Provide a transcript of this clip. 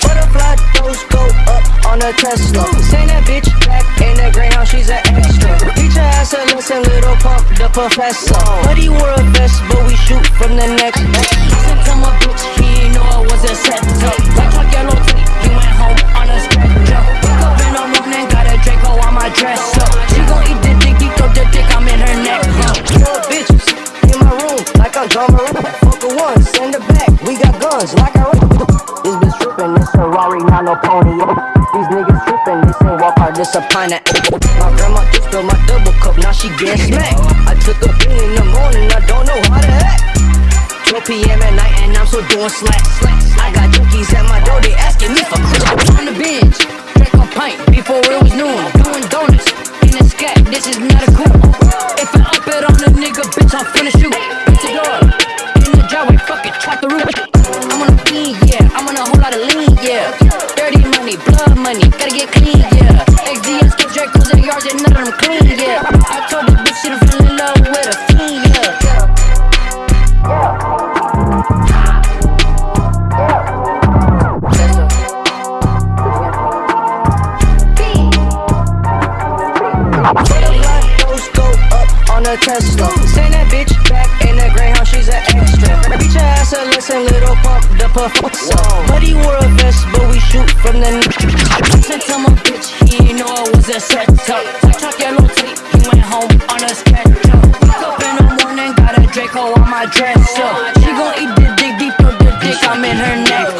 Butterfly toes go up on a Tesla. Send that bitch back in the Greyhound, she's an extra. Teach her ass a lesson, little pump the professor. But he wore a Moran. One, send her back. We got guns, like I This bitch trippin', it's a Rari, not no pony. These niggas trippin', this ain't walk hard, this a pineapple. My grandma just spilled my double cup, now she get smacked. I took a bean in the morning, I don't know how to act. 12 p.m. at night and I'm still doing slack. I got junkies at my door, they asking me for Christmas. On the bench, drink a pint before it Lot of lean, yeah. Dirty money, blood money, gotta get clean, yeah. XDS, get Dracos in the yards, and none of them clean, yeah. I told the bitch she done fell in love with a fiend, yeah. Tesla. Send that bitch Buddy wore a vest, but we shoot from the neck. Said tell my bitch he ain't know I was a set up. Talk yellow tape, he went home on a sketch up. Wake up in the morning, got a Draco on my dress up. She gon' eat the dick deeper, the dick I'm in her neck.